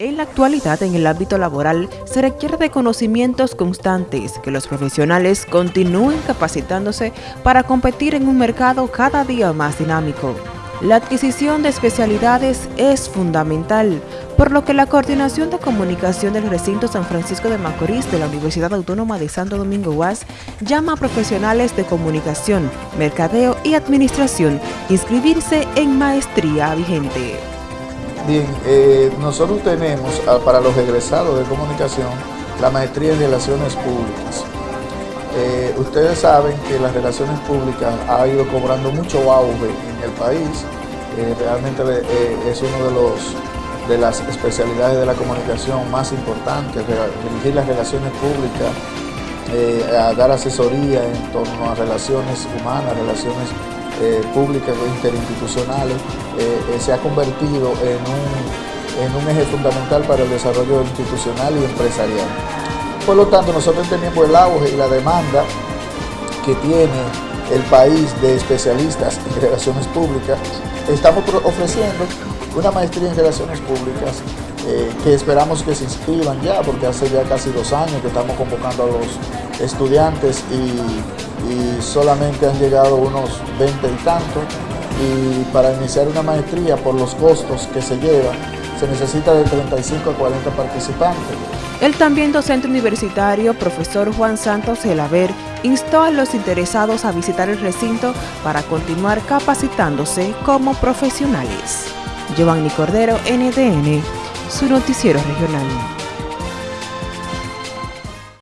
En la actualidad, en el ámbito laboral, se requiere de conocimientos constantes, que los profesionales continúen capacitándose para competir en un mercado cada día más dinámico. La adquisición de especialidades es fundamental, por lo que la Coordinación de Comunicación del Recinto San Francisco de Macorís de la Universidad Autónoma de Santo Domingo UAS llama a profesionales de comunicación, mercadeo y administración inscribirse en maestría vigente. Bien, eh, nosotros tenemos ah, para los egresados de comunicación la maestría en relaciones públicas. Eh, ustedes saben que las relaciones públicas ha ido cobrando mucho auge en el país. Eh, realmente es uno de de las especialidades de la comunicación más importantes, dirigir las relaciones públicas, dar asesoría en torno a relaciones humanas, relaciones eh, públicas o interinstitucionales, eh, eh, se ha convertido en un, en un eje fundamental para el desarrollo institucional y empresarial. Por lo tanto, nosotros tenemos el auge y la demanda que tiene el país de especialistas en relaciones públicas. Estamos ofreciendo una maestría en relaciones públicas que esperamos que se inscriban ya, porque hace ya casi dos años que estamos convocando a los estudiantes y y solamente han llegado unos 20 y tanto y para iniciar una maestría por los costos que se lleva se necesita de 35 a 40 participantes. El también docente universitario, profesor Juan Santos Gelaber, instó a los interesados a visitar el recinto para continuar capacitándose como profesionales. Giovanni Cordero, NDN, su noticiero regional.